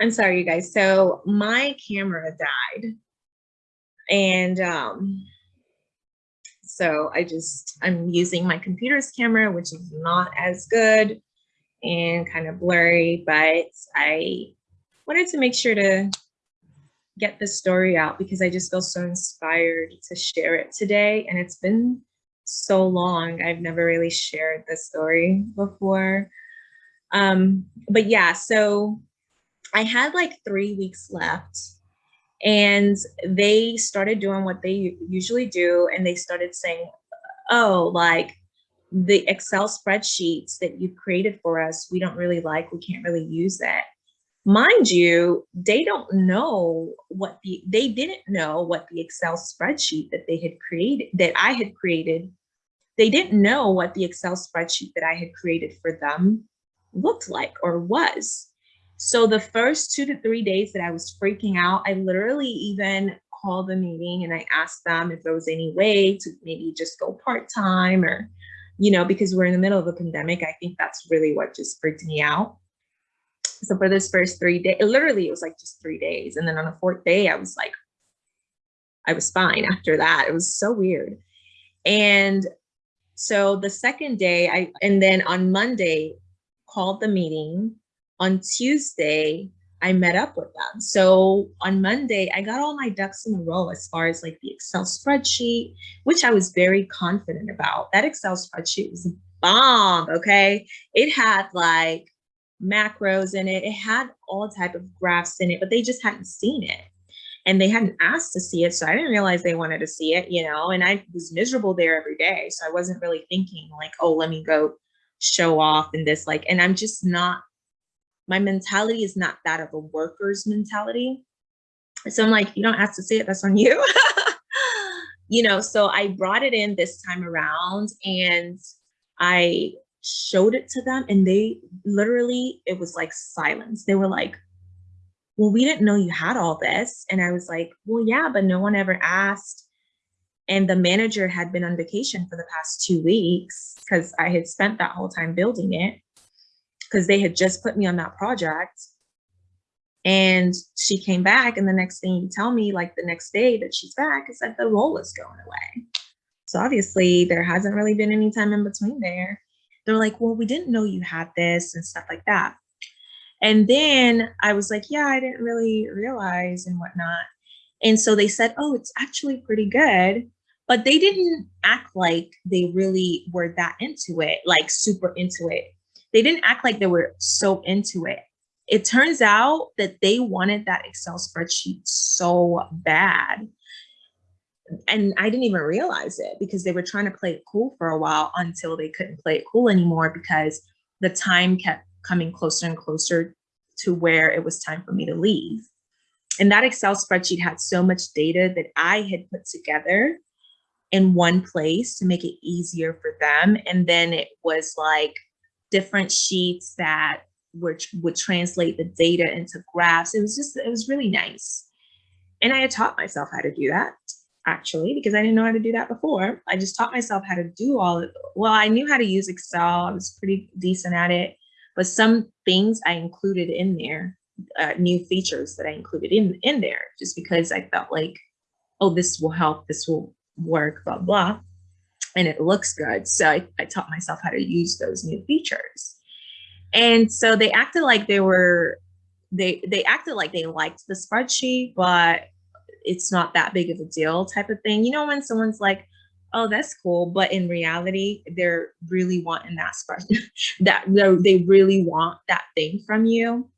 I'm sorry, you guys. So my camera died. And um, so I just, I'm using my computer's camera, which is not as good and kind of blurry, but I wanted to make sure to get the story out because I just feel so inspired to share it today. And it's been so long. I've never really shared this story before. Um, but yeah, so I had like three weeks left and they started doing what they usually do. And they started saying, oh, like the Excel spreadsheets that you created for us, we don't really like, we can't really use that. Mind you, they don't know what the, they didn't know what the Excel spreadsheet that they had created, that I had created, they didn't know what the Excel spreadsheet that I had created for them looked like or was. So the first two to three days that I was freaking out, I literally even called the meeting and I asked them if there was any way to maybe just go part-time or, you know, because we're in the middle of a pandemic, I think that's really what just freaked me out. So for this first three days, literally it was like just three days. And then on the fourth day, I was like, I was fine after that. It was so weird. And so the second day, I and then on Monday, called the meeting. On Tuesday, I met up with them. So on Monday, I got all my ducks in a row as far as like the Excel spreadsheet, which I was very confident about. That Excel spreadsheet was bomb, okay? It had like macros in it. It had all type of graphs in it, but they just hadn't seen it. And they hadn't asked to see it. So I didn't realize they wanted to see it, you know, and I was miserable there every day. So I wasn't really thinking like, oh, let me go show off and this like, and I'm just not, my mentality is not that of a worker's mentality. So I'm like, you don't ask to see it, that's on you. you know, so I brought it in this time around and I showed it to them and they literally, it was like silence. They were like, well, we didn't know you had all this. And I was like, well, yeah, but no one ever asked. And the manager had been on vacation for the past two weeks because I had spent that whole time building it because they had just put me on that project. And she came back and the next thing you tell me, like the next day that she's back, is that the role is going away. So obviously there hasn't really been any time in between there. They're like, well, we didn't know you had this and stuff like that. And then I was like, yeah, I didn't really realize and whatnot. And so they said, oh, it's actually pretty good but they didn't act like they really were that into it, like super into it. They didn't act like they were so into it. It turns out that they wanted that Excel spreadsheet so bad. And I didn't even realize it because they were trying to play it cool for a while until they couldn't play it cool anymore because the time kept coming closer and closer to where it was time for me to leave. And that Excel spreadsheet had so much data that I had put together in one place to make it easier for them. And then it was like different sheets that which would translate the data into graphs. It was just, it was really nice. And I had taught myself how to do that actually, because I didn't know how to do that before. I just taught myself how to do all of, well, I knew how to use Excel. I was pretty decent at it, but some things I included in there, uh, new features that I included in, in there, just because I felt like, oh, this will help, this will work, blah, blah. And it looks good. So I, I taught myself how to use those new features. And so they acted like they were, they, they acted like they liked the spreadsheet, but it's not that big of a deal type of thing. You know, when someone's like, oh, that's cool. But in reality, they're really wanting that spreadsheet, that they really want that thing from you.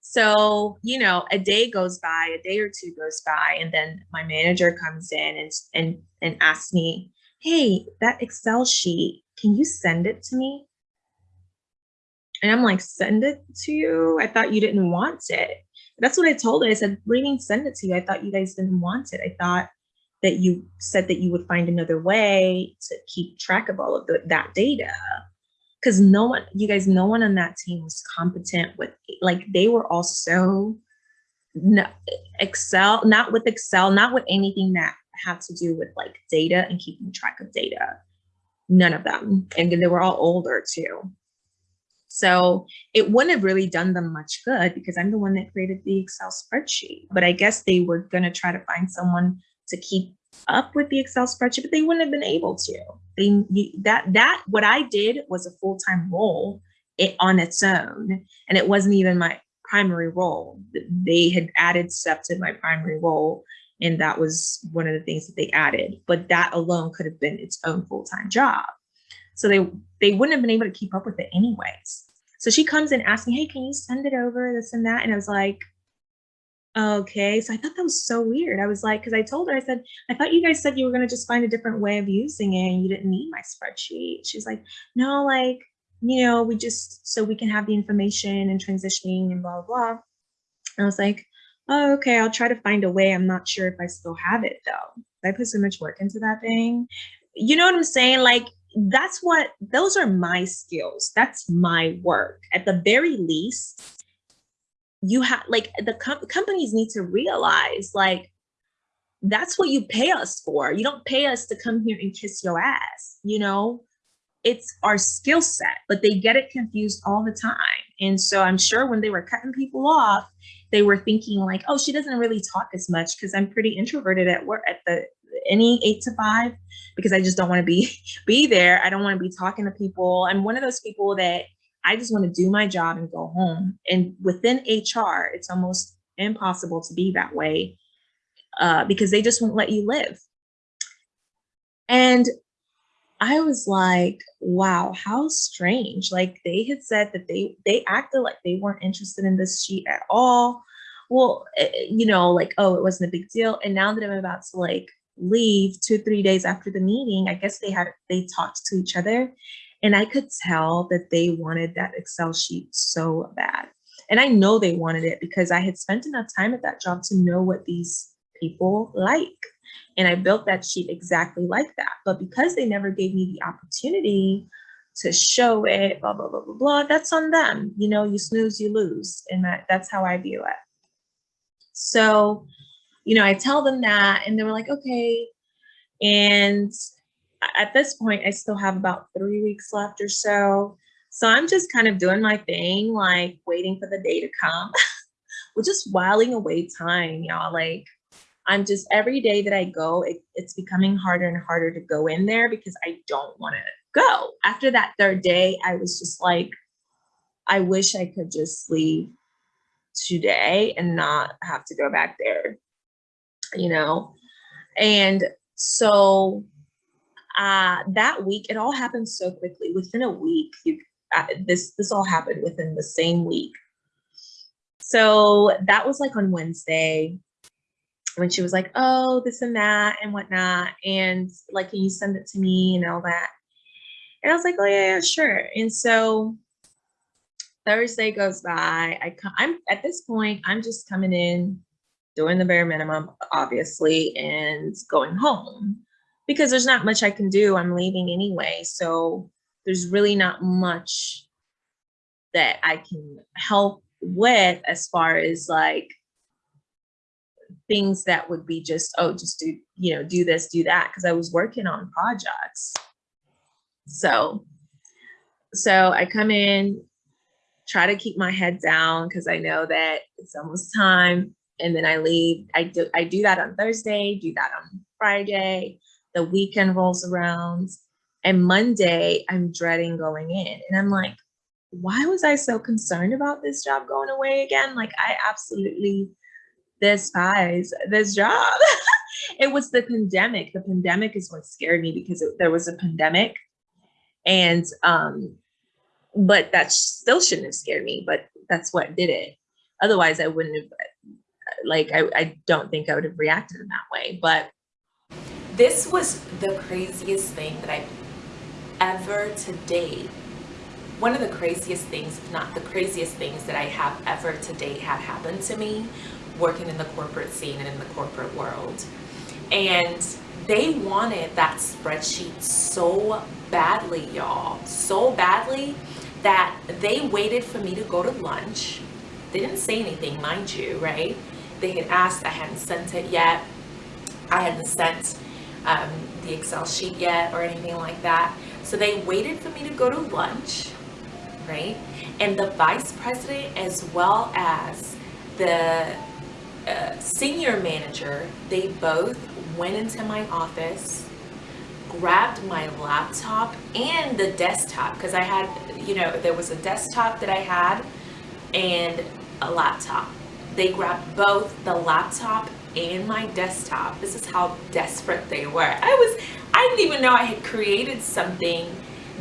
So, you know, a day goes by, a day or two goes by, and then my manager comes in and, and, and asks me, hey, that Excel sheet, can you send it to me? And I'm like, send it to you? I thought you didn't want it. That's what I told her. I said, what do you mean send it to you? I thought you guys didn't want it. I thought that you said that you would find another way to keep track of all of the, that data because no one, you guys, no one on that team was competent with, like they were all so no, Excel, not with Excel, not with anything that had to do with like data and keeping track of data. None of them. And they were all older too. So it wouldn't have really done them much good because I'm the one that created the Excel spreadsheet. But I guess they were going to try to find someone to keep up with the Excel spreadsheet, but they wouldn't have been able to. They that that what I did was a full time role it on its own, and it wasn't even my primary role. They had added stuff to my primary role, and that was one of the things that they added. But that alone could have been its own full time job. So they they wouldn't have been able to keep up with it anyways. So she comes in asking, "Hey, can you send it over this and that?" And I was like, "Okay." So I thought that was so weird. I was like, because I told her, I said, "I thought you guys said you were going to just find a different way of using it, and you didn't need my spreadsheet." She's like, "No, like." You know, we just so we can have the information and transitioning and blah blah. blah. And I was like, oh, okay, I'll try to find a way. I'm not sure if I still have it though. I put so much work into that thing. You know what I'm saying? Like that's what those are my skills that's my work at the very least you have like the com- companies need to realize like that's what you pay us for you don't pay us to come here and kiss your ass you know it's our skill set but they get it confused all the time and so i'm sure when they were cutting people off they were thinking like oh she doesn't really talk as much because i'm pretty introverted at work at the any eight to five because I just don't want to be be there. I don't want to be talking to people. I'm one of those people that I just want to do my job and go home. And within HR, it's almost impossible to be that way uh, because they just won't let you live. And I was like, wow, how strange. Like they had said that they they acted like they weren't interested in this sheet at all. Well, eh, eh, you know, like, oh, it wasn't a big deal. And now that I'm about to like leave two three days after the meeting i guess they had they talked to each other and i could tell that they wanted that excel sheet so bad and i know they wanted it because i had spent enough time at that job to know what these people like and i built that sheet exactly like that but because they never gave me the opportunity to show it blah blah blah blah blah that's on them you know you snooze you lose and that that's how i view it so you know, I tell them that and they were like, okay. And at this point, I still have about three weeks left or so. So I'm just kind of doing my thing, like waiting for the day to come. We're just whiling away time, y'all. Like, I'm just every day that I go, it, it's becoming harder and harder to go in there because I don't want to go. After that third day, I was just like, I wish I could just leave today and not have to go back there you know? And so uh, that week, it all happened so quickly. Within a week, you, uh, this this all happened within the same week. So that was like on Wednesday when she was like, "Oh, this and that and whatnot," and like, "Can you send it to me?" and all that. And I was like, "Oh yeah, yeah sure." And so Thursday goes by. I I'm at this point, I'm just coming in doing the bare minimum, obviously, and going home because there's not much I can do. I'm leaving anyway. So there's really not much that I can help with as far as like things that would be just, oh, just do, you know, do this, do that. Cause I was working on projects. So, so I come in, try to keep my head down because I know that it's almost time and then I leave. I do I do that on Thursday, do that on Friday. The weekend rolls around, and Monday I'm dreading going in, and I'm like, why was I so concerned about this job going away again? Like I absolutely despise this job. it was the pandemic. The pandemic is what scared me because it, there was a pandemic, and um, but that still shouldn't have scared me. But that's what did it. Otherwise, I wouldn't have like I, I don't think I would have reacted in that way. But this was the craziest thing that I've ever to date. One of the craziest things, if not the craziest things that I have ever to date had happened to me working in the corporate scene and in the corporate world. And they wanted that spreadsheet so badly, y'all, so badly that they waited for me to go to lunch. They didn't say anything, mind you, right? they had asked, I hadn't sent it yet. I hadn't sent um, the Excel sheet yet or anything like that. So they waited for me to go to lunch, right? and the vice president as well as the senior manager, they both went into my office, grabbed my laptop and the desktop because I had, you know, there was a desktop that I had and a laptop. They grabbed both the laptop and my desktop. This is how desperate they were. I was, I didn't even know I had created something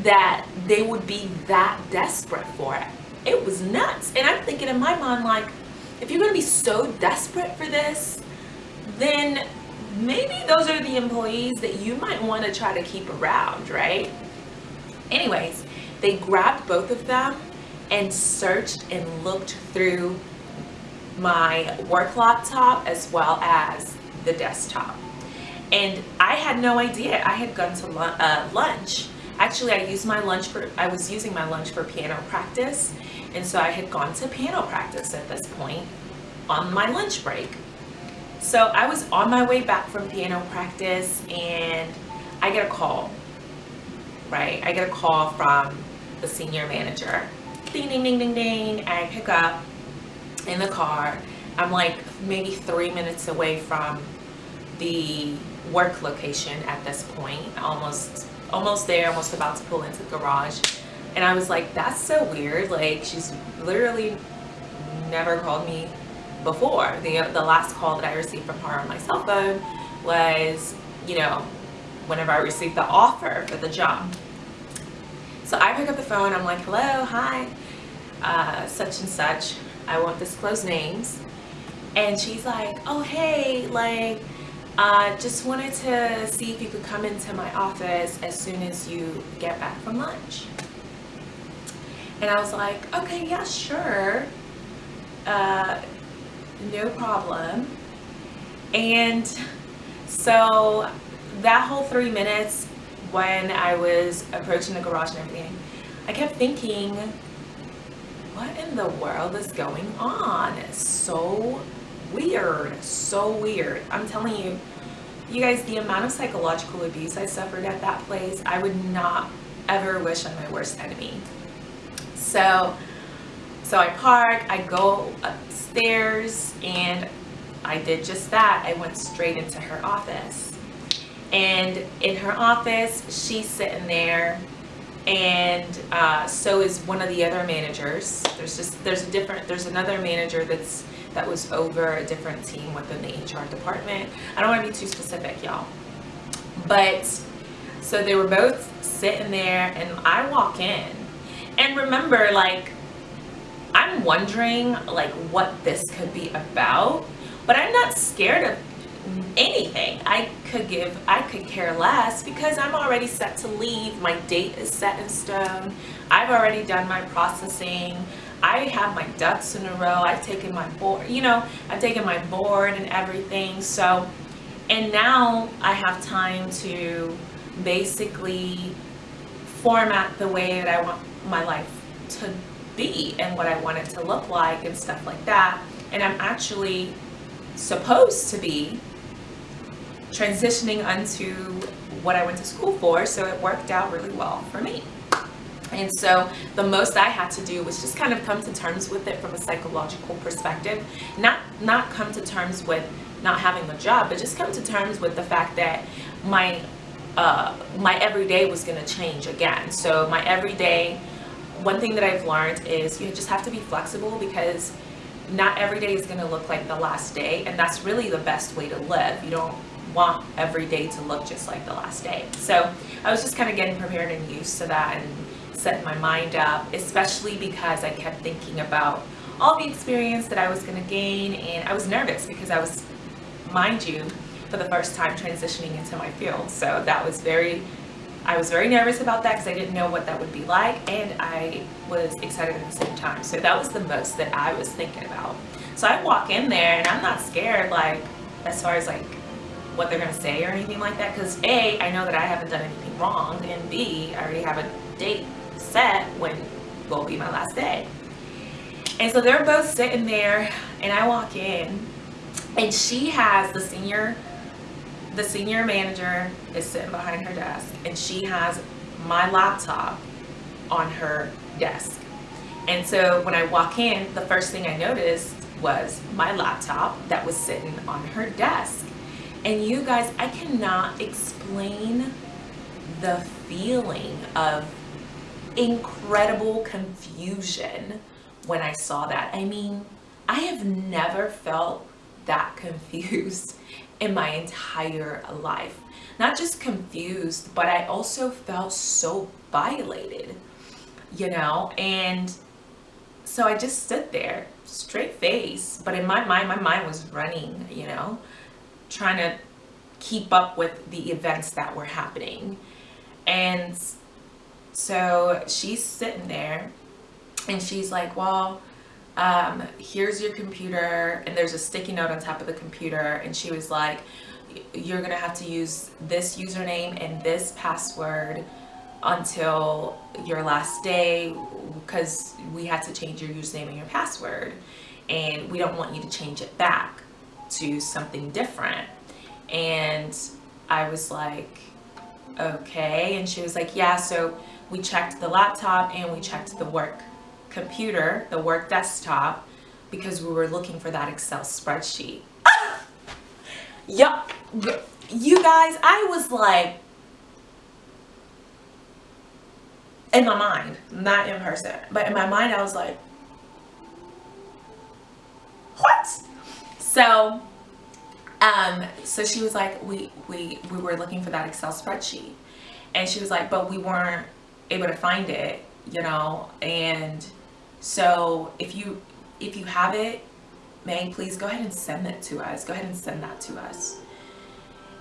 that they would be that desperate for it. It was nuts. And I'm thinking in my mind, like, if you're gonna be so desperate for this, then maybe those are the employees that you might want to try to keep around, right? Anyways, they grabbed both of them and searched and looked through my work laptop as well as the desktop. And I had no idea. I had gone to uh, lunch. Actually, I used my lunch for, I was using my lunch for piano practice. And so I had gone to piano practice at this point on my lunch break. So I was on my way back from piano practice and I get a call, right? I get a call from the senior manager. Ding, ding, ding, ding, ding. I pick up in the car. I'm like maybe three minutes away from the work location at this point, almost almost there, almost about to pull into the garage. And I was like, that's so weird. Like she's literally never called me before. The, the last call that I received from her on my cell phone was, you know, whenever I received the offer for the job. So I pick up the phone, I'm like, hello, hi, uh, such and such. I won't disclose names. And she's like, oh, hey, like, uh, just wanted to see if you could come into my office as soon as you get back from lunch. And I was like, okay, yeah, sure. Uh, no problem. And so that whole three minutes when I was approaching the garage and everything, I kept thinking, what in the world is going on? So weird, so weird. I'm telling you, you guys, the amount of psychological abuse I suffered at that place, I would not ever wish on my worst enemy. So, so I park, I go upstairs, and I did just that. I went straight into her office. And in her office, she's sitting there and uh, so is one of the other managers. There's just there's a different there's another manager that's that was over a different team within the HR department. I don't want to be too specific, y'all. But so they were both sitting there, and I walk in, and remember, like I'm wondering like what this could be about, but I'm not scared of anything. I could give I could care less because I'm already set to leave. My date is set in stone. I've already done my processing. I have my ducks in a row. I've taken my board you know I've taken my board and everything. So and now I have time to basically format the way that I want my life to be and what I want it to look like and stuff like that and I'm actually supposed to be transitioning onto what I went to school for, so it worked out really well for me. And so the most I had to do was just kind of come to terms with it from a psychological perspective. Not not come to terms with not having a job, but just come to terms with the fact that my uh, my everyday was going to change again. So my everyday, one thing that I've learned is you just have to be flexible because not every day is going to look like the last day, and that's really the best way to live. You don't want every day to look just like the last day. So I was just kind of getting prepared and used to that and setting my mind up, especially because I kept thinking about all the experience that I was going to gain and I was nervous because I was, mind you, for the first time transitioning into my field. So that was very, I was very nervous about that because I didn't know what that would be like and I was excited at the same time. So that was the most that I was thinking about. So I walk in there and I'm not scared like as far as like what they're going to say or anything like that because A, I know that I haven't done anything wrong and B, I already have a date set when will be my last day. And so they're both sitting there and I walk in and she has the senior the senior manager is sitting behind her desk and she has my laptop on her desk And so when I walk in, the first thing I noticed was my laptop that was sitting on her desk. And you guys, I cannot explain the feeling of incredible confusion when I saw that. I mean, I have never felt that confused in my entire life. Not just confused, but I also felt so violated, you know? And so I just stood there, straight face, but in my mind, my mind was running, you know, trying to keep up with the events that were happening. And so she's sitting there and she's like, well, um, here's your computer. And there's a sticky note on top of the computer. And she was like, you're to have to use this username and this password until your last day because we had to change your username and your password and we don't want you to change it back to something different and I was like okay and she was like yeah so we checked the laptop and we checked the work computer the work desktop because we were looking for that Excel spreadsheet yup you guys I was like in my mind, not in person, but in my mind, I was like, what? So, um, so she was like, we, we, we were looking for that Excel spreadsheet and she was like, but we weren't able to find it, you know? And so if you, if you have it, May, please go ahead and send it to us. Go ahead and send that to us.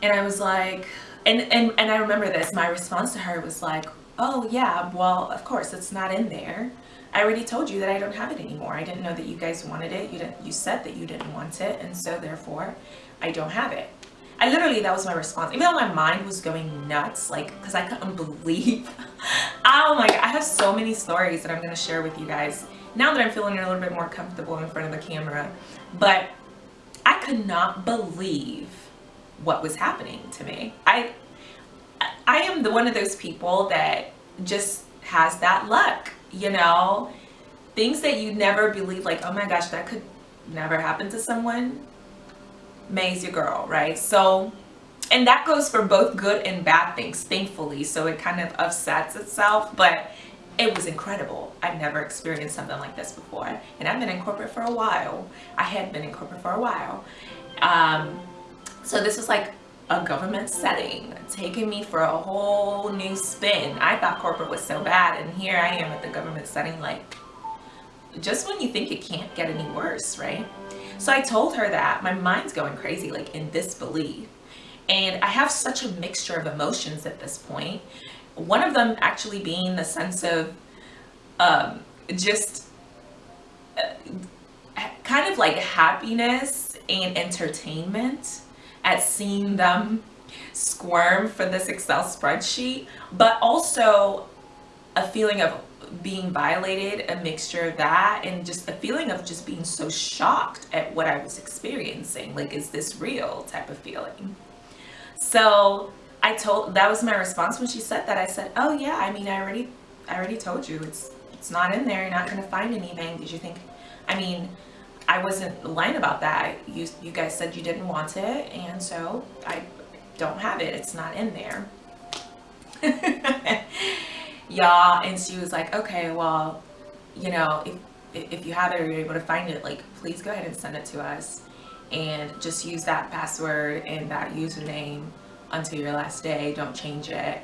And I was like, and, and, and I remember this, my response to her was like, oh yeah, well, of course, it's not in there. I already told you that I don't have it anymore. I didn't know that you guys wanted it. You didn't, you said that you didn't want it. And so therefore I don't have it. I literally, that was my response. Even though my mind was going nuts, like, cause I couldn't believe, oh my God, I have so many stories that I'm going to share with you guys now that I'm feeling a little bit more comfortable in front of the camera. But I could not believe what was happening to me. I, I am the one of those people that just has that luck, you know? Things that you never believe, like, oh my gosh, that could never happen to someone. May's your girl, right? So, and that goes for both good and bad things, thankfully. So it kind of upsets itself, but it was incredible. I've never experienced something like this before. And I've been in corporate for a while. I had been in corporate for a while. Um, so this was like a government setting, taking me for a whole new spin. I thought corporate was so bad, and here I am at the government setting, like, just when you think it can't get any worse, right? So I told her that my mind's going crazy, like in disbelief. And I have such a mixture of emotions at this point. One of them actually being the sense of um, just uh, kind of like happiness and entertainment at seeing them squirm for this Excel spreadsheet, but also a feeling of being violated, a mixture of that, and just a feeling of just being so shocked at what I was experiencing. Like, is this real type of feeling? So I told, that was my response when she said that. I said, oh yeah, I mean, I already, I already told you it's, it's not in there. You're not going to find anything. Did you think, I mean, I wasn't lying about that. You, you guys said you didn't want it, and so I don't have it. It's not in there. Y'all, and she was like, okay, well, you know, if, if you have it or you're able to find it, like, please go ahead and send it to us. And just use that password and that username until your last day. Don't change it.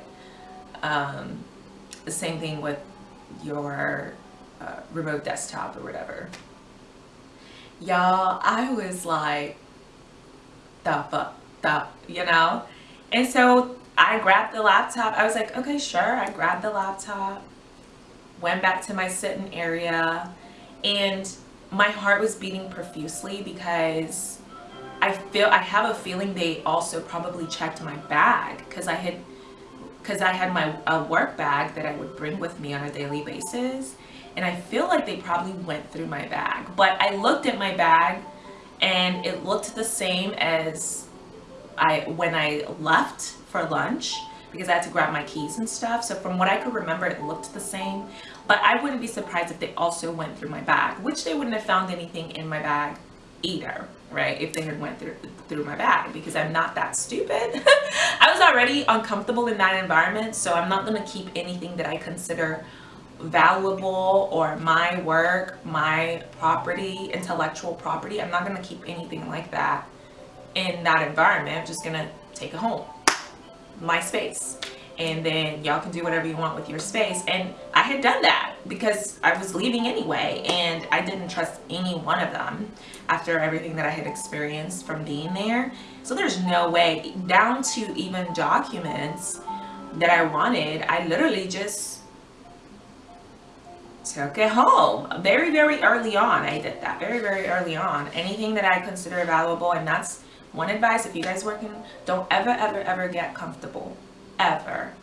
Um, the same thing with your uh, remote desktop or whatever. Y'all, I was like, the fuck, the, you know? And so I grabbed the laptop. I was like, okay, sure. I grabbed the laptop, went back to my sitting area, and my heart was beating profusely because I feel I have a feeling they also probably checked my bag because I had because I had my a work bag that I would bring with me on a daily basis and I feel like they probably went through my bag. But I looked at my bag and it looked the same as I when I left for lunch because I had to grab my keys and stuff. So from what I could remember, it looked the same. But I wouldn't be surprised if they also went through my bag, which they wouldn't have found anything in my bag either, right? If they had went through through my bag because I'm not that stupid. I was already uncomfortable in that environment, so I'm not going to keep anything that I consider valuable or my work, my property, intellectual property. I'm not going to keep anything like that in that environment. I'm just going to take it home. My space and then y'all can do whatever you want with your space and i had done that because i was leaving anyway and i didn't trust any one of them after everything that i had experienced from being there. So there's no way down to even documents that i wanted i literally just took it home. Very very early on i did that. Very very early on. Anything that i consider valuable and that's one advice. If you guys working don't ever ever ever get comfortable. Ever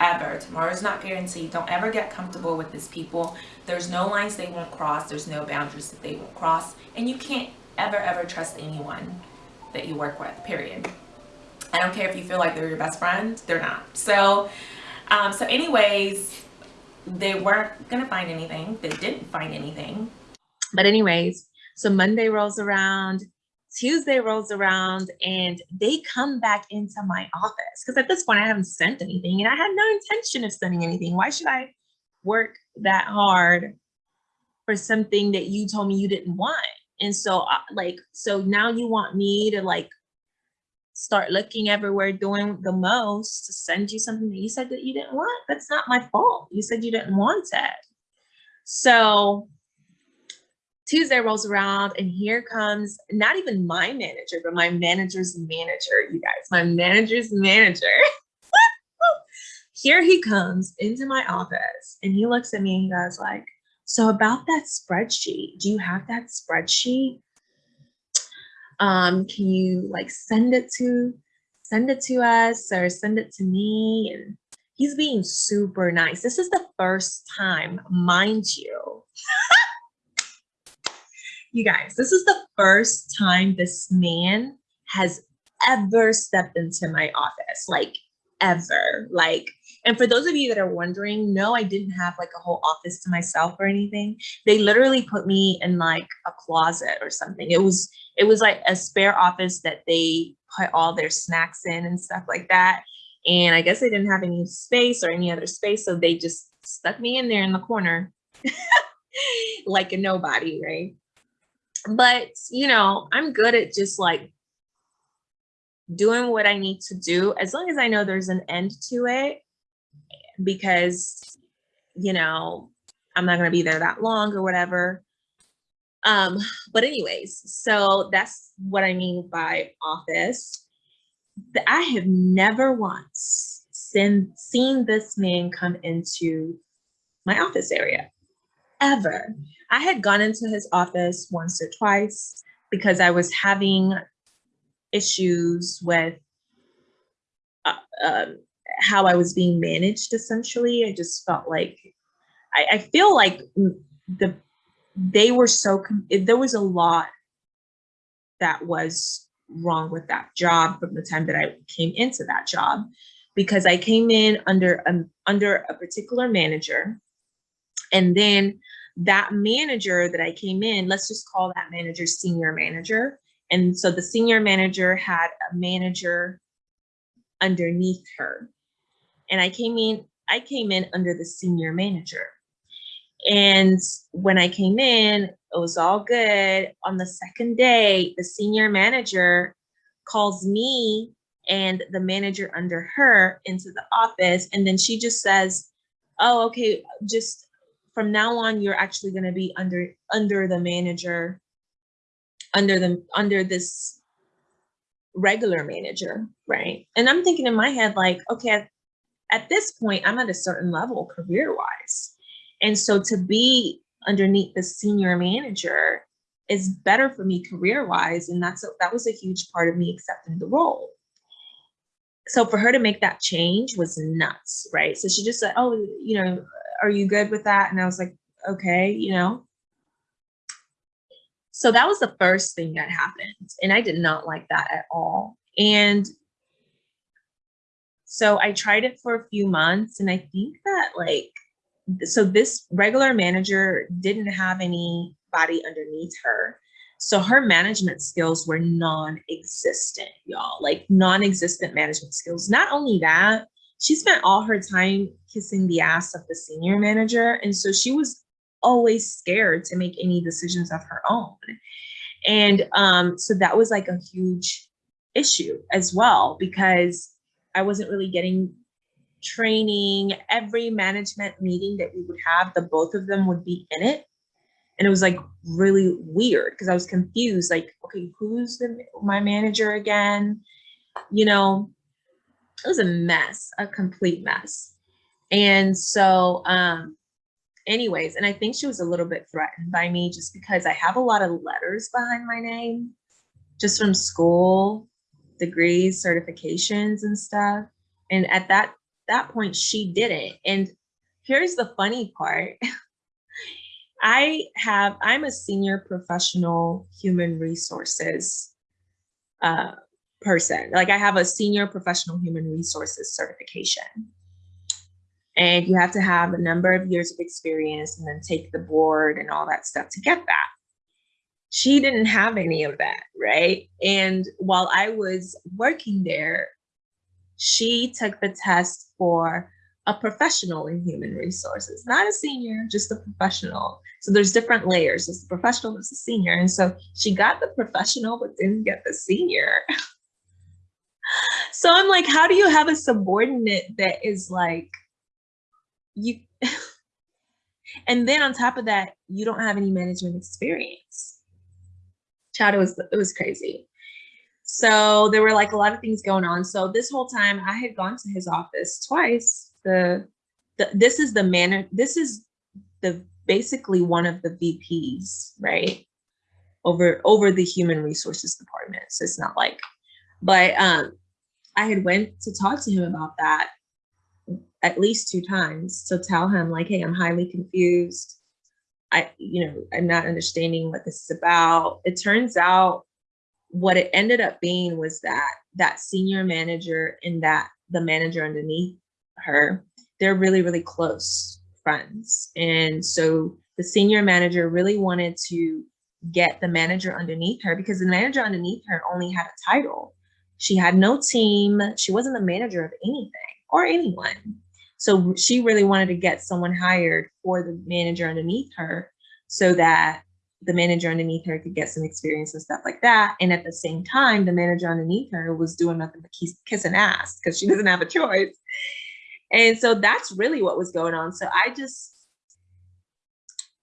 ever. Tomorrow's not guaranteed. Don't ever get comfortable with these people. There's no lines they won't cross. There's no boundaries that they won't cross. And you can't ever ever trust anyone that you work with period. I don't care if you feel like they're your best friend. They're not. So um, so anyways they weren't gonna find anything. They didn't find anything. But anyways so monday rolls around Tuesday rolls around and they come back into my office because at this point I haven't sent anything and I had no intention of sending anything. Why should I work that hard for something that you told me you didn't want? And so uh, like, so now you want me to like start looking everywhere doing the most to send you something that you said that you didn't want? That's not my fault. You said you didn't want it. So Tuesday rolls around and here comes not even my manager, but my manager's manager, you guys, my manager's manager. here he comes into my office and he looks at me and he goes like, so about that spreadsheet, do you have that spreadsheet? Um, can you like send it to, send it to us or send it to me? And he's being super nice. This is the first time, mind you, you guys, this is the first time this man has ever stepped into my office, like ever. Like, and for those of you that are wondering, no, I didn't have like a whole office to myself or anything. They literally put me in like a closet or something. It was, it was like a spare office that they put all their snacks in and stuff like that. And I guess they didn't have any space or any other space. So they just stuck me in there in the corner like a nobody, right? But you know, I'm good at just like doing what I need to do as long as I know there's an end to it because you know, I'm not going to be there that long or whatever. Um, but anyways, so that's what I mean by office. I have never once seen, seen this man come into my office area ever. I had gone into his office once or twice because I was having issues with uh, um, how I was being managed essentially. I just felt like, I, I feel like the they were so, there was a lot that was wrong with that job from the time that I came into that job because I came in under a, under a particular manager and then that manager that I came in, let's just call that manager senior manager. And so the senior manager had a manager underneath her. And I came in, I came in under the senior manager. And when I came in, it was all good. On the second day, the senior manager calls me and the manager under her into the office. And then she just says, oh, okay, just from now on, you're actually going to be under under the manager, under the under this regular manager, right? And I'm thinking in my head, like, okay, at, at this point, I'm at a certain level career wise. And so to be underneath the senior manager is better for me career wise. And that's a, that was a huge part of me accepting the role. So for her to make that change was nuts, right? So she just said, oh, you know, are you good with that? And I was like, okay, you know. So that was the first thing that happened. And I did not like that at all. And so I tried it for a few months and I think that like so this regular manager didn't have anybody underneath her. So her management skills were non-existent, y'all, like non-existent management skills. Not only that, she spent all her time kissing the ass of the senior manager. And so she was always scared to make any decisions of her own. And um, so that was like a huge issue as well, because I wasn't really getting training. Every management meeting that we would have, the both of them would be in it. And it was like really weird because I was confused, like, okay, who's the my manager again? You know, it was a mess, a complete mess. And so, um, anyways, and I think she was a little bit threatened by me just because I have a lot of letters behind my name, just from school, degrees, certifications, and stuff. And at that that point, she didn't. And here's the funny part. I have, I'm a senior professional human resources uh, person. Like I have a senior professional human resources certification. And you have to have a number of years of experience and then take the board and all that stuff to get that. She didn't have any of that, right? And while I was working there, she took the test for a professional in human resources, not a senior, just a professional. So there's different layers. There's the professional, there's the senior. And so she got the professional, but didn't get the senior. so I'm like, how do you have a subordinate that is like, you, and then on top of that, you don't have any management experience. Chad, it was, it was crazy. So there were like a lot of things going on. So this whole time I had gone to his office twice. The, the this is the manner, this is the basically one of the VPs, right? Over over the human resources department. So it's not like, but um I had went to talk to him about that at least two times to tell him like, hey, I'm highly confused. I, you know, I'm not understanding what this is about. It turns out what it ended up being was that that senior manager and that the manager underneath her, they're really, really close friends. And so the senior manager really wanted to get the manager underneath her because the manager underneath her only had a title. She had no team. She wasn't the manager of anything or anyone. So she really wanted to get someone hired for the manager underneath her so that the manager underneath her could get some experience and stuff like that. And at the same time, the manager underneath her was doing nothing but kiss, kissing ass because she doesn't have a choice. And so that's really what was going on. So I just,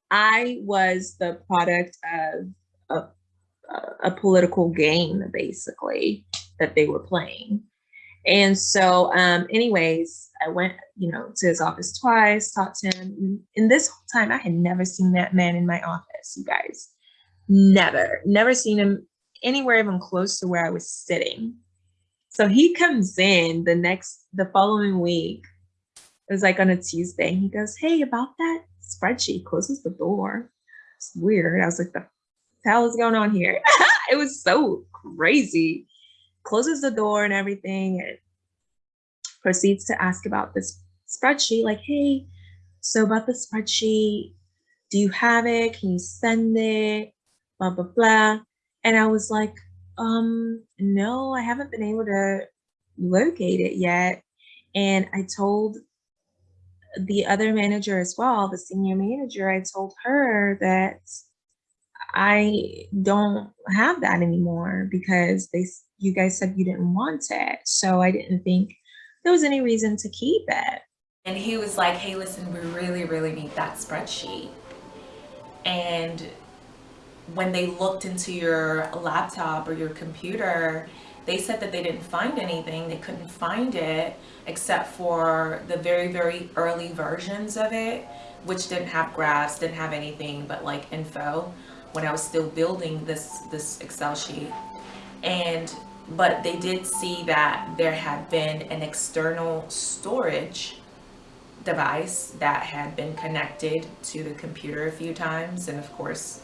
I was the product of a, a political game, basically, that they were playing. And so, um, anyways, I went, you know, to his office twice, talked to him. In this whole time, I had never seen that man in my office, you guys. Never, never seen him anywhere even close to where I was sitting. So he comes in the next, the following week. It was like on a Tuesday. He goes, Hey, about that spreadsheet, closes the door. It's weird. I was like, The hell is going on here? it was so crazy. Closes the door and everything. And proceeds to ask about this spreadsheet, like, hey, so about the spreadsheet, do you have it? Can you send it? Blah, blah, blah. And I was like, um, no, I haven't been able to locate it yet. And I told the other manager as well, the senior manager, I told her that I don't have that anymore because they you guys said you didn't want it. So I didn't think there was any reason to keep it. And he was like, hey, listen, we really, really need that spreadsheet. And when they looked into your laptop or your computer, they said that they didn't find anything. They couldn't find it except for the very, very early versions of it, which didn't have graphs, didn't have anything but like info when I was still building this, this Excel sheet. And but they did see that there had been an external storage device that had been connected to the computer a few times and of course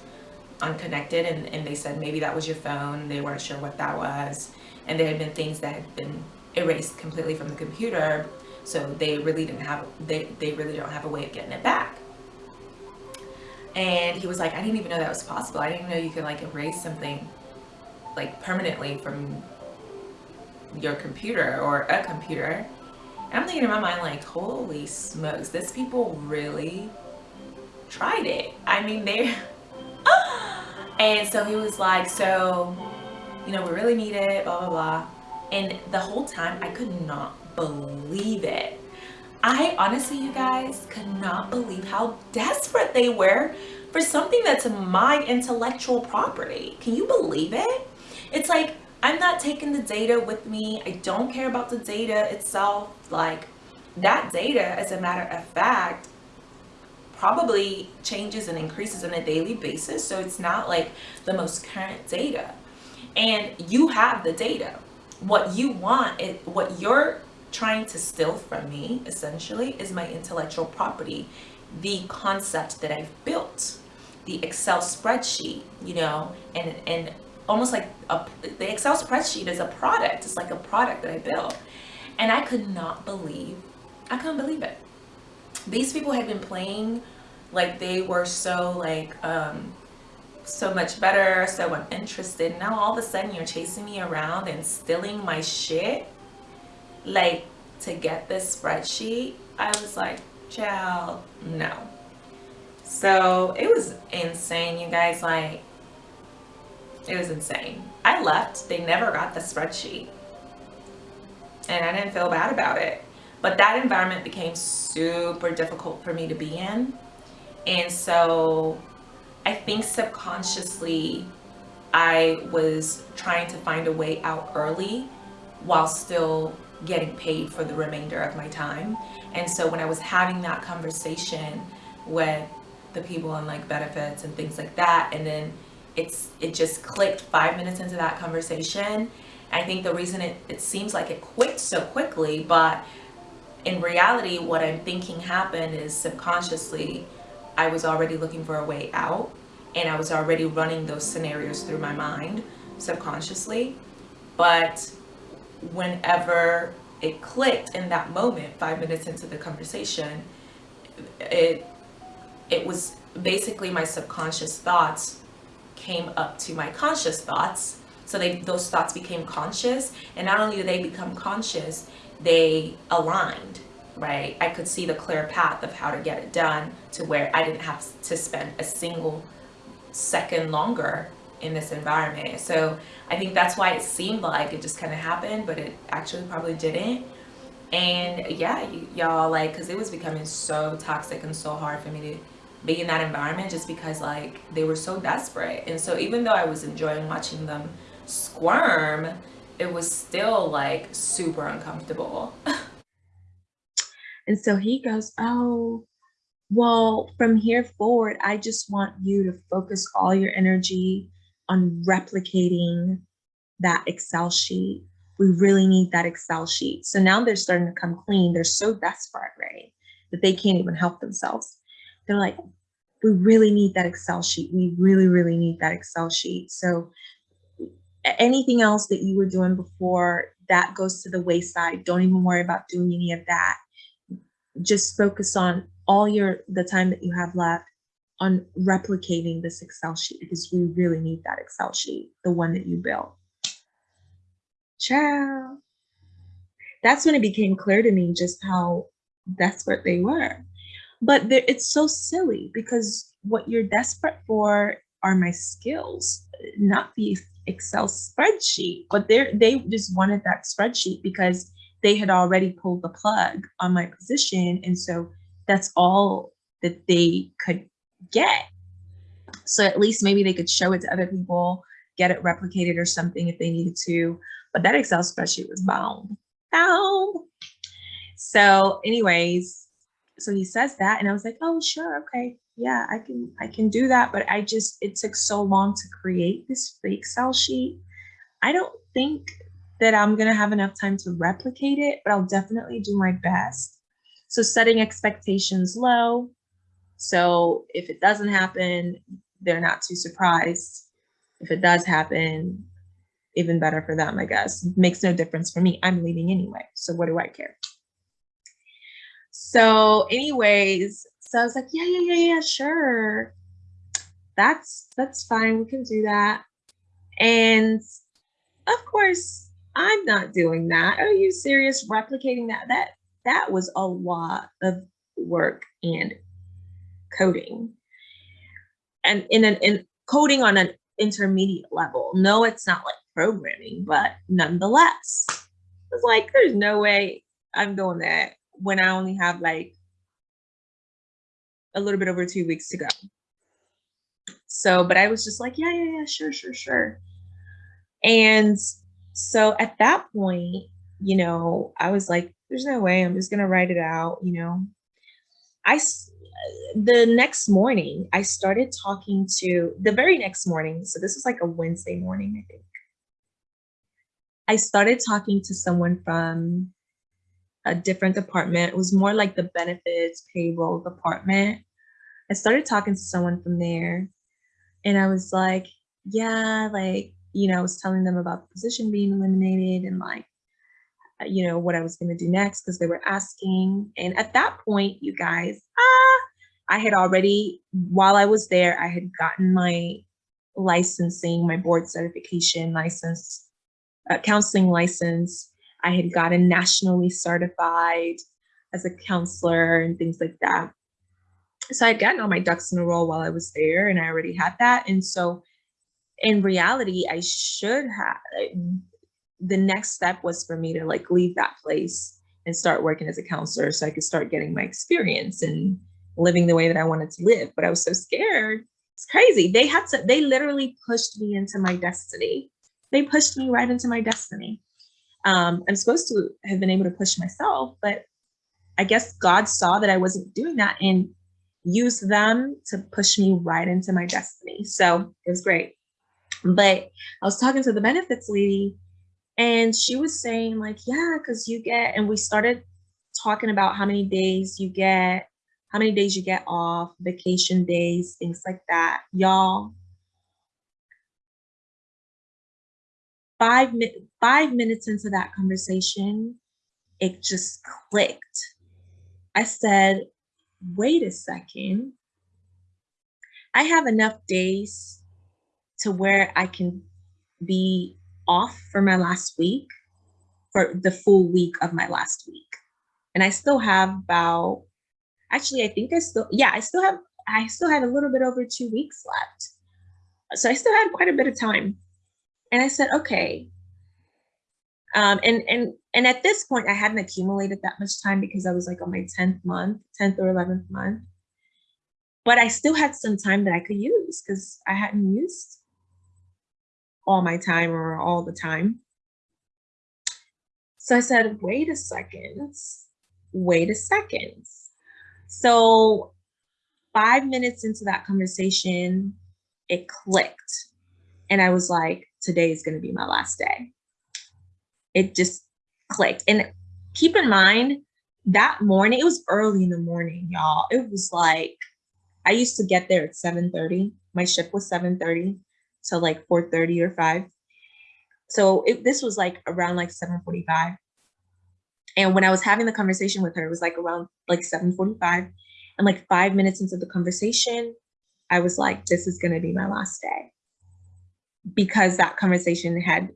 unconnected and, and they said maybe that was your phone they weren't sure what that was and there had been things that had been erased completely from the computer So they really didn't have, they, they really don't have a way of getting it back. And he was like, I didn't even know that was possible. I didn't know you could like erase something like permanently from your computer or a computer. And I'm thinking in my mind like, holy smokes, this people really tried it. I mean, they, and so he was like, so, you know, we really need it, blah, blah, blah. And the whole time I could not believe it. I honestly, you guys, could not believe how desperate they were for something that's my intellectual property. Can you believe it? It's like, I'm not taking the data with me. I don't care about the data itself. Like that data, as a matter of fact, probably changes and increases on a daily basis. So it's not like the most current data. And you have the data. What you want, it, what you're trying to steal from me, essentially, is my intellectual property, the concept that I've built, the Excel spreadsheet, you know, and, and almost like a, the Excel spreadsheet is a product. It's like a product that I built. And I could not believe, I couldn't believe it. These people had been playing like they were so like, um, so much better, so uninterested. Now all of a sudden you're chasing me around and stealing my shit. Like to get this spreadsheet, I was like, child, no. So it was insane, you guys. Like, it was insane. I left. They never got the spreadsheet. And I didn't feel bad about it. But that environment became super difficult for me to be in. And so I think subconsciously I was trying to find a way out early while still getting paid for the remainder of my time. And so when I was having that conversation with the people on like benefits and things like that, and then it's it just clicked five minutes into that conversation. I think the reason it, it seems like it quit so quickly, but in reality, what I'm thinking happened is subconsciously, I was already looking for a way out and I was already running those scenarios through my mind subconsciously. But whenever it clicked in that moment, five minutes into the conversation, it it was basically my subconscious thoughts came up to my conscious thoughts. So they those thoughts became conscious. And not only did they become conscious, they aligned, right? I could see the clear path of how to get it done to where I didn't have to spend a single second longer in this environment. So I think that's why it seemed like it just kind of happened, but it actually probably didn't. And yeah, y'all like, cause it was becoming so toxic and so hard for me to be in that environment just because like they were so desperate and so even though i was enjoying watching them squirm it was still like super uncomfortable and so he goes oh well from here forward i just want you to focus all your energy on replicating that excel sheet we really need that excel sheet so now they're starting to come clean they're so desperate right that they can't even help themselves they're like, we really need that Excel sheet. We really, really need that Excel sheet. So anything else that you were doing before, that goes to the wayside. Don't even worry about doing any of that. Just focus on all your the time that you have left on replicating this Excel sheet because we really need that Excel sheet, the one that you built. Ciao. That's when it became clear to me just how desperate they were but it's so silly because what you're desperate for are my skills not the excel spreadsheet but they they just wanted that spreadsheet because they had already pulled the plug on my position and so that's all that they could get. So at least maybe they could show it to other people get it replicated or something if they needed to. But that excel spreadsheet was bound bound so anyways so he says that and i was like oh sure okay. Yeah i can i can do that. But i just it took so long to create this excel sheet. I don't think that i'm going to have enough time to replicate it but i'll definitely do my best. So setting expectations low so if it doesn't happen they're not too surprised if it does happen even better for them i guess makes no difference for me i'm leaving anyway so what do i care so anyways, so I was like, yeah, yeah, yeah, yeah, sure. That's that's fine. We can do that. And of course, I'm not doing that. Are you serious? Replicating that? That that was a lot of work and coding. And in an in coding on an intermediate level. No, it's not like programming, but nonetheless, it's like there's no way I'm doing that when I only have like a little bit over two weeks to go. So, but I was just like, yeah, yeah, yeah, sure, sure, sure. And so at that point, you know, I was like, there's no way I'm just going to write it out, you know. I the next morning, I started talking to the very next morning. So this was like a Wednesday morning, I think. I started talking to someone from a different department. It was more like the benefits payroll department. I started talking to someone from there and I was like, yeah, like, you know, I was telling them about the position being eliminated and like, uh, you know, what I was going to do next because they were asking. And at that point, you guys, ah, I had already, while I was there, I had gotten my licensing, my board certification license, uh, counseling license. I had gotten nationally certified as a counselor and things like that. So I'd gotten all my ducks in a row while I was there and I already had that. And so in reality, I should have, the next step was for me to like leave that place and start working as a counselor so I could start getting my experience and living the way that I wanted to live. But I was so scared. It's crazy. They had to, they literally pushed me into my destiny. They pushed me right into my destiny. Um, I'm supposed to have been able to push myself, but I guess God saw that I wasn't doing that and used them to push me right into my destiny. So it was great. But I was talking to the benefits lady and she was saying like, yeah, because you get, and we started talking about how many days you get, how many days you get off, vacation days, things like that. Y'all, five, five minutes into that conversation, it just clicked. I said, wait a second. I have enough days to where I can be off for my last week, for the full week of my last week. And I still have about, actually, I think I still, yeah, I still have, I still had a little bit over two weeks left. So I still had quite a bit of time. And I said, okay. Um, and and and at this point, I hadn't accumulated that much time because I was like on my 10th month, 10th or 11th month. But I still had some time that I could use because I hadn't used all my time or all the time. So I said, wait a second, wait a second. So five minutes into that conversation, it clicked. And I was like, today is going to be my last day. It just clicked. And keep in mind, that morning, it was early in the morning, y'all. It was like, I used to get there at 7.30. My shift was 7.30 to like 4.30 or 5. So it, this was like around like 7.45. And when I was having the conversation with her, it was like around like 7.45. And like five minutes into the conversation, I was like, this is going to be my last day. Because that conversation had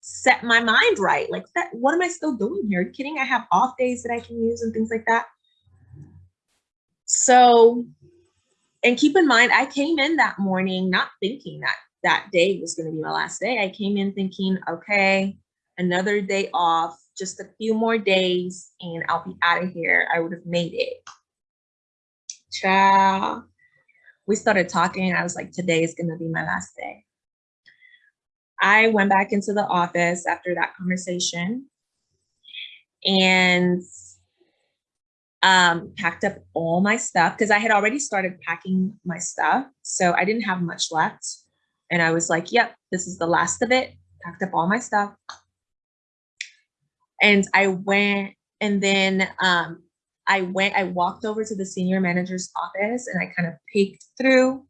set my mind right. Like, that, what am I still doing here? Kidding? I have off days that I can use and things like that. So, and keep in mind, I came in that morning not thinking that that day was going to be my last day. I came in thinking, okay, another day off, just a few more days, and I'll be out of here. I would have made it. Ciao. We started talking. I was like, today is going to be my last day. I went back into the office after that conversation and um, packed up all my stuff because I had already started packing my stuff. So I didn't have much left. And I was like, yep, this is the last of it. Packed up all my stuff. And I went and then um, I went, I walked over to the senior manager's office and I kind of peeked through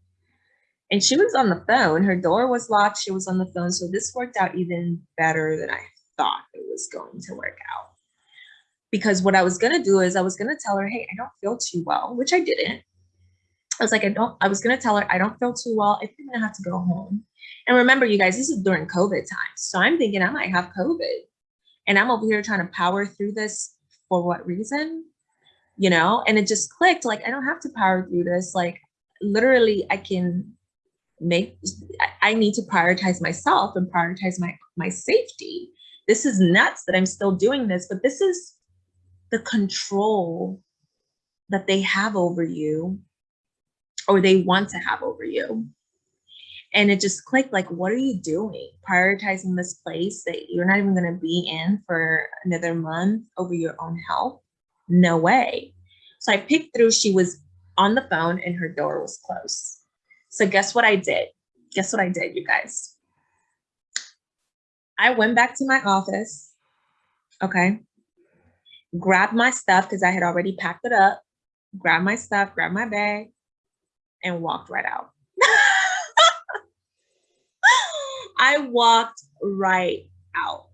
and she was on the phone. Her door was locked. She was on the phone. So this worked out even better than I thought it was going to work out. because what I was gonna do is I was gonna tell her, hey, I don't feel too well, which I didn't. I was like, I don't, I was gonna tell her I don't feel too well. I think I'm gonna have to go home. And remember, you guys, this is during COVID times. So I'm thinking I might have COVID. And I'm over here trying to power through this for what reason? You know, and it just clicked like I don't have to power through this. Like literally, I can make I- need to prioritize myself and prioritize my my safety. This is nuts that I'm still doing this, but this is the control that they have over you or they want to have over you. And it just clicked like, what are you doing? Prioritizing this place that you're not even going to be in for another month over your own health? No way. So I picked through, she was on the phone and her door was closed. So guess what I did? Guess what I did, you guys? I went back to my office. Okay grabbed my stuff because I had already packed it up, grabbed my stuff, grabbed my bag, and walked right out. I walked right out.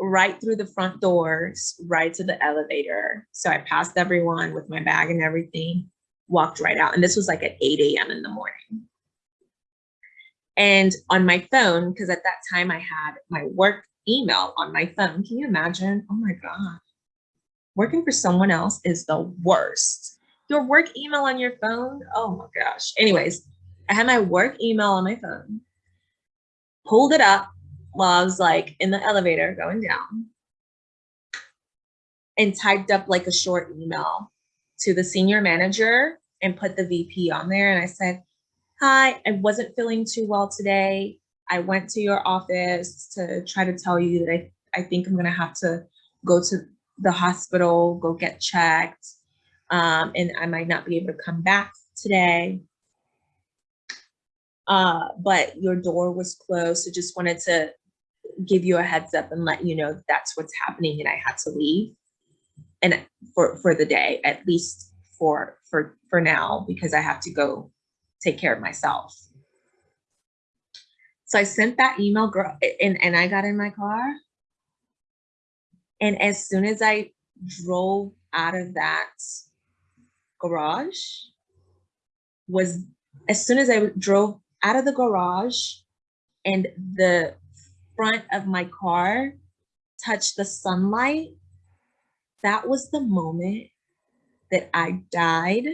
Right through the front doors, right to the elevator. So I passed everyone with my bag and everything, walked right out. And this was like at 8 a.m. in the morning. And on my phone, because at that time I had my work email on my phone. Can you imagine? Oh my God. Working for someone else is the worst. Your work email on your phone? Oh my gosh. Anyways, I had my work email on my phone, pulled it up while I was like in the elevator going down, and typed up like a short email to the senior manager and put the VP on there. And I said, Hi, I wasn't feeling too well today. I went to your office to try to tell you that I, I think I'm gonna have to go to the hospital, go get checked, um, and I might not be able to come back today. Uh, but your door was closed, so just wanted to give you a heads up and let you know that that's what's happening and I had to leave and for for the day at least for for for now because I have to go take care of myself. So I sent that email girl and, and I got in my car. And as soon as I drove out of that garage was as soon as I drove out of the garage and the front of my car touched the sunlight, that was the moment that I died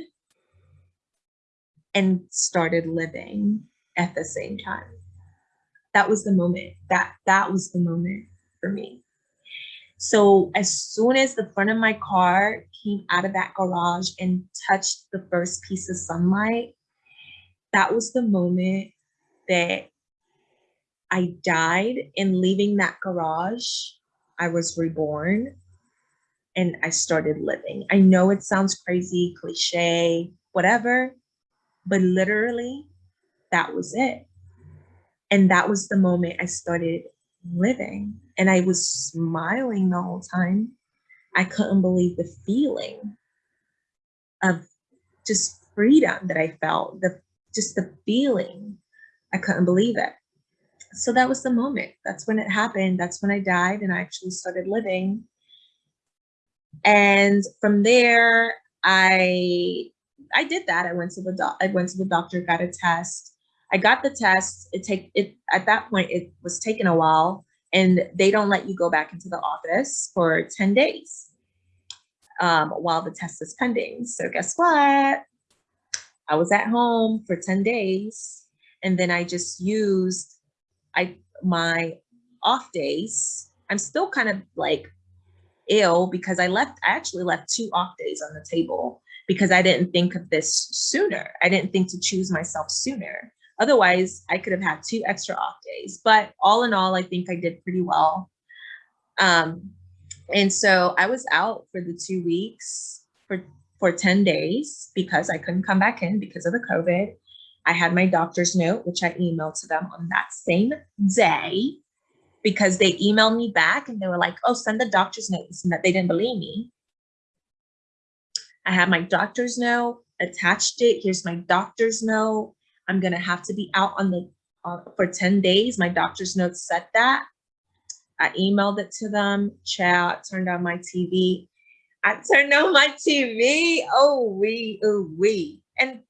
and started living at the same time. That was the moment. That that was the moment for me. So as soon as the front of my car came out of that garage and touched the first piece of sunlight, that was the moment that I died in leaving that garage. I was reborn and I started living. I know it sounds crazy, cliche, whatever, but literally that was it. And that was the moment I started living. And I was smiling the whole time. I couldn't believe the feeling of just freedom that I felt, the just the feeling. I couldn't believe it. So that was the moment. That's when it happened. That's when I died and I actually started living. And from there, I I did that. I went to the doc, I went to the doctor, got a test. I got the test. It take it at that point. It was taking a while, and they don't let you go back into the office for ten days um, while the test is pending. So guess what? I was at home for ten days, and then I just used I my off days. I'm still kind of like ill because I left. I actually left two off days on the table because I didn't think of this sooner. I didn't think to choose myself sooner. Otherwise, I could have had two extra off days. But all in all, I think I did pretty well. Um, and so I was out for the two weeks for, for 10 days because I couldn't come back in because of the COVID. I had my doctor's note, which I emailed to them on that same day because they emailed me back and they were like, oh, send the doctor's note. And that they didn't believe me. I had my doctor's note, attached it. Here's my doctor's note. I'm gonna have to be out on the uh, for 10 days. My doctor's note said that. I emailed it to them. Chat turned on my TV. I turned on my TV. Oh we, oh we. And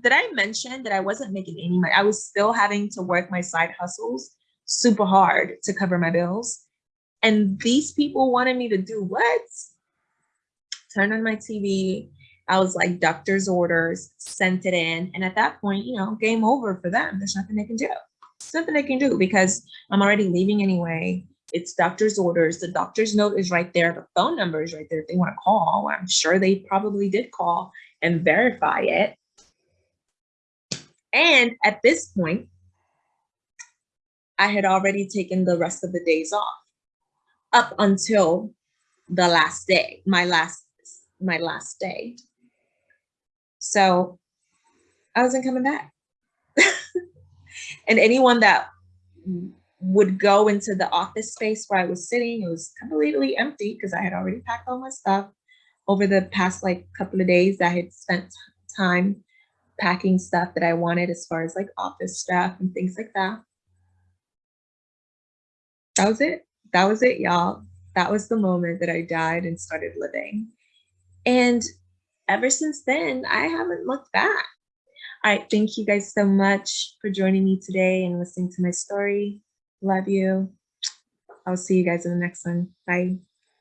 did I mention that I wasn't making any money? I was still having to work my side hustles super hard to cover my bills. And these people wanted me to do what? Turn on my TV. I was like, doctor's orders, sent it in. And at that point, you know, game over for them. There's nothing they can do. There's nothing they can do because I'm already leaving anyway. It's doctor's orders. The doctor's note is right there. The phone number is right there if they want to call. I'm sure they probably did call and verify it. And at this point, I had already taken the rest of the days off up until the last day, my last, my last day. So I wasn't coming back. and anyone that would go into the office space where I was sitting, it was completely empty because I had already packed all my stuff over the past like couple of days. I had spent time packing stuff that I wanted as far as like office stuff and things like that. That was it. That was it, y'all. That was the moment that I died and started living. And ever since then, I haven't looked back. All right, thank you guys so much for joining me today and listening to my story. Love you. I'll see you guys in the next one. Bye.